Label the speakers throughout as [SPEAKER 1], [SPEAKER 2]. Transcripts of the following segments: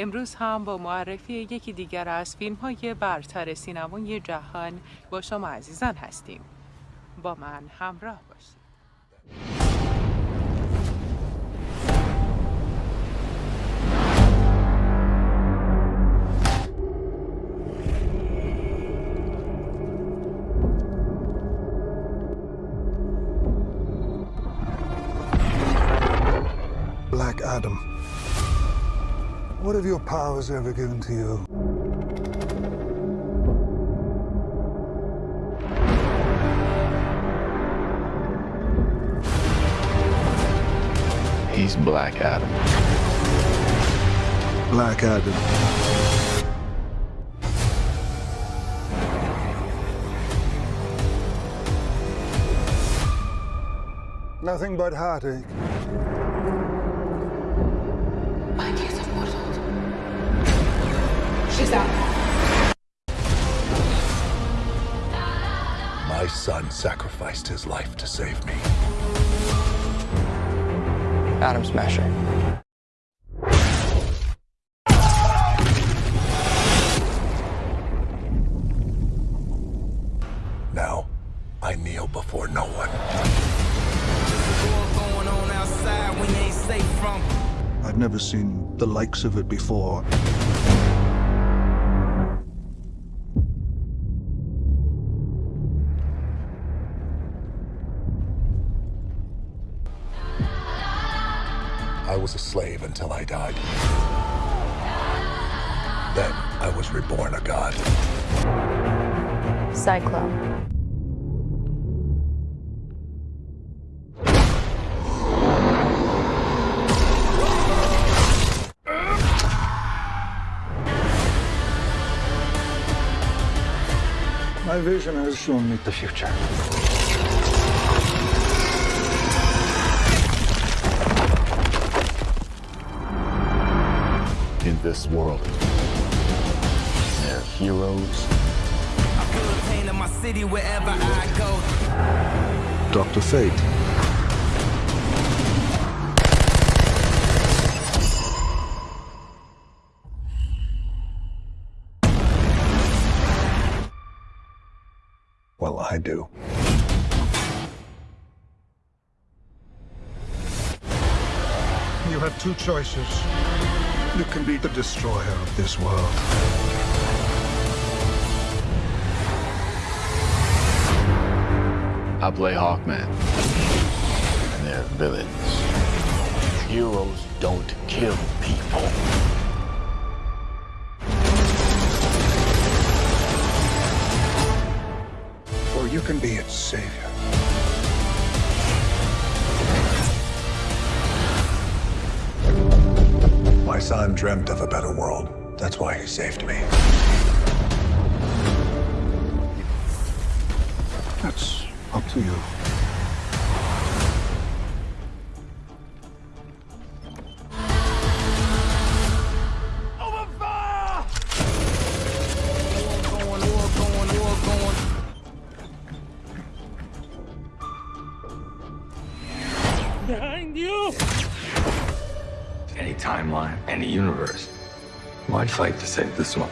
[SPEAKER 1] امروز هم با معرفی یکی دیگر از فیلم های برتر سینمای جهان با شما عزیزان هستیم. با من همراه باشید.
[SPEAKER 2] What have your powers ever given to you?
[SPEAKER 3] He's Black Adam.
[SPEAKER 2] Black Adam. Nothing but heartache.
[SPEAKER 4] She's out.
[SPEAKER 5] My son sacrificed his life to save me.
[SPEAKER 3] Atom Smasher.
[SPEAKER 5] Now, I kneel before no one.
[SPEAKER 6] going on outside when you ain't safe from.
[SPEAKER 2] I've never seen the likes of it before.
[SPEAKER 5] Was a slave until I died. Then I was reborn a god.
[SPEAKER 7] Cyclone.
[SPEAKER 2] My vision has shown me the future.
[SPEAKER 6] My city wherever I go.
[SPEAKER 2] Dr. Fate.
[SPEAKER 5] Well, I do.
[SPEAKER 2] You have two choices. You can be the destroyer of this world.
[SPEAKER 3] I play Hawkman. And they're villains. Heroes don't kill people.
[SPEAKER 2] Or you can be its savior.
[SPEAKER 5] Son dreamt of a better world. That's why he saved me.
[SPEAKER 2] That's up to you.
[SPEAKER 6] Going, war going, war going.
[SPEAKER 8] Any timeline, any universe. Why fight to save this one?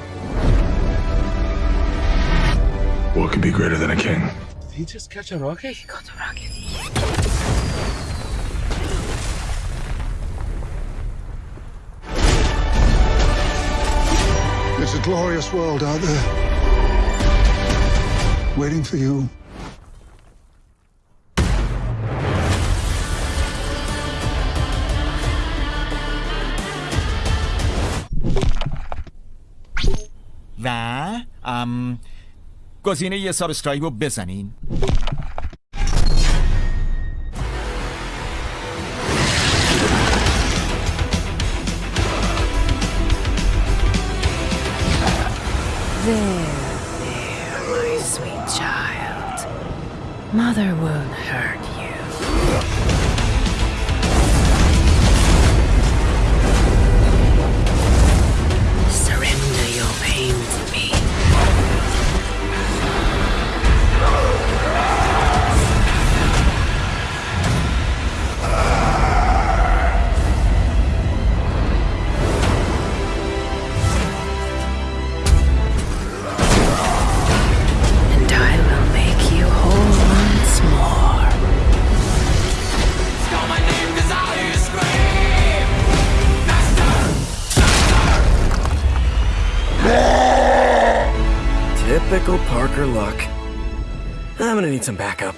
[SPEAKER 5] What could be greater than a king?
[SPEAKER 8] Did he just catch a rocket? He caught a rocket?
[SPEAKER 2] There's a glorious world out there. Waiting for you.
[SPEAKER 9] و ام گزینه یه سابسکرایب رو بزنین
[SPEAKER 7] There, there, my sweet child. Mother won't hurt you. Typical
[SPEAKER 4] Parker luck. I'm gonna need some backup.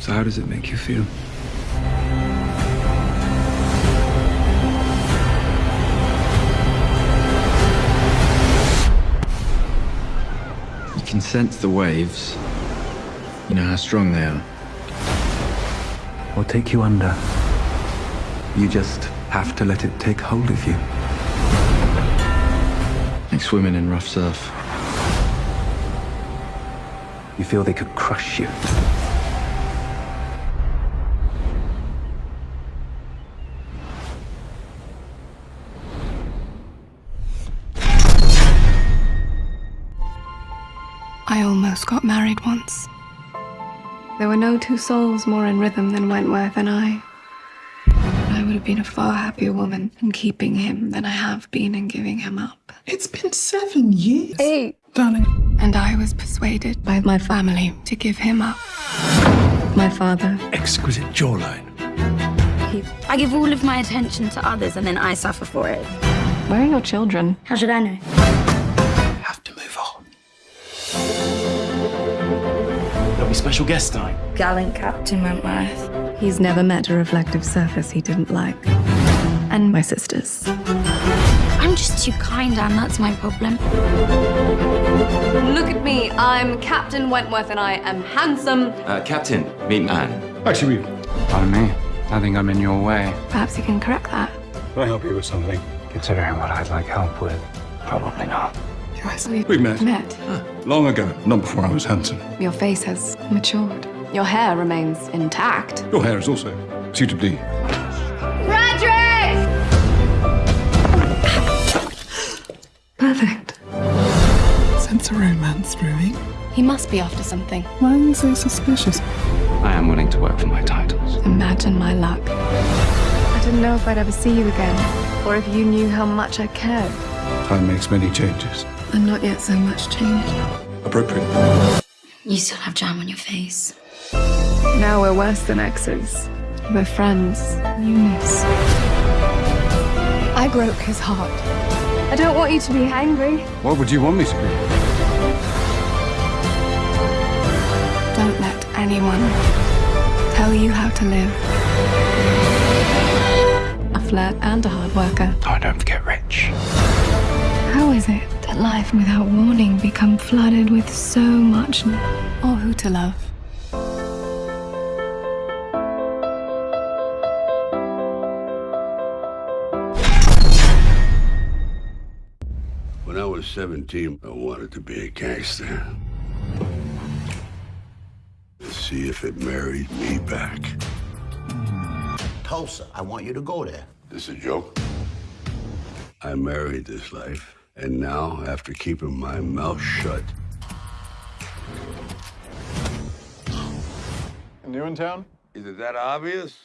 [SPEAKER 8] So how does it make you feel? You can sense the waves. You know how strong they are.
[SPEAKER 5] Or take you under. You just have to let it take hold of you.
[SPEAKER 8] Like swimming in rough surf.
[SPEAKER 5] You feel they could crush you.
[SPEAKER 10] I almost got married once. There were no two souls more in rhythm than Wentworth and I. I would have been a far happier woman in keeping him than I have been in giving him up.
[SPEAKER 2] It's been seven years.
[SPEAKER 10] Eight.
[SPEAKER 2] Darling.
[SPEAKER 10] And I was persuaded by my family to give him up. My father.
[SPEAKER 2] Exquisite jawline.
[SPEAKER 11] I give all of my attention to others and then I suffer for it.
[SPEAKER 10] Where are your children?
[SPEAKER 11] How should I know?
[SPEAKER 4] Special guest tonight.
[SPEAKER 11] Gallant Captain Wentworth.
[SPEAKER 10] He's never met a reflective surface he didn't like. And my sisters.
[SPEAKER 11] I'm just too kind, Anne. That's my problem.
[SPEAKER 10] Look at me. I'm Captain Wentworth and I am handsome.
[SPEAKER 8] Uh, Captain, meet Anne.
[SPEAKER 2] Actually,
[SPEAKER 8] Pardon me. I think I'm in your way.
[SPEAKER 10] Perhaps you can correct that.
[SPEAKER 2] can I help you with something?
[SPEAKER 8] Considering what I'd like help with, probably not.
[SPEAKER 10] Yes, we
[SPEAKER 2] We met.
[SPEAKER 10] met.
[SPEAKER 2] Long ago, not before I was handsome.
[SPEAKER 10] Your face has matured. Your hair remains intact.
[SPEAKER 2] Your hair is also suitably.
[SPEAKER 10] Frederick! Perfect.
[SPEAKER 2] Sense a romance brewing.
[SPEAKER 10] He must be after something.
[SPEAKER 2] Why are you so suspicious?
[SPEAKER 8] I am willing to work for my titles.
[SPEAKER 10] Imagine my luck. I didn't know if I'd ever see you again, or if you knew how much I cared.
[SPEAKER 2] Time makes many changes.
[SPEAKER 10] I'm not yet so much changed.
[SPEAKER 2] Appropriate.
[SPEAKER 11] You still have jam on your face.
[SPEAKER 10] Now we're worse than exes. We're friends. Eunice. I broke his heart. I don't want you to be angry.
[SPEAKER 2] What would you want me to be?
[SPEAKER 10] Don't let anyone tell you how to live. A flirt and a hard worker.
[SPEAKER 8] I don't get rich.
[SPEAKER 10] How is it that life without warning become flooded with so much n- or who to love?
[SPEAKER 3] When I was 17, I wanted to be a gangster. To see if it married me back.
[SPEAKER 12] Tulsa, I want you to go there.
[SPEAKER 3] This a joke? I married this life, and now, after keeping my mouth shut,
[SPEAKER 2] New in town?
[SPEAKER 3] is it that obvious?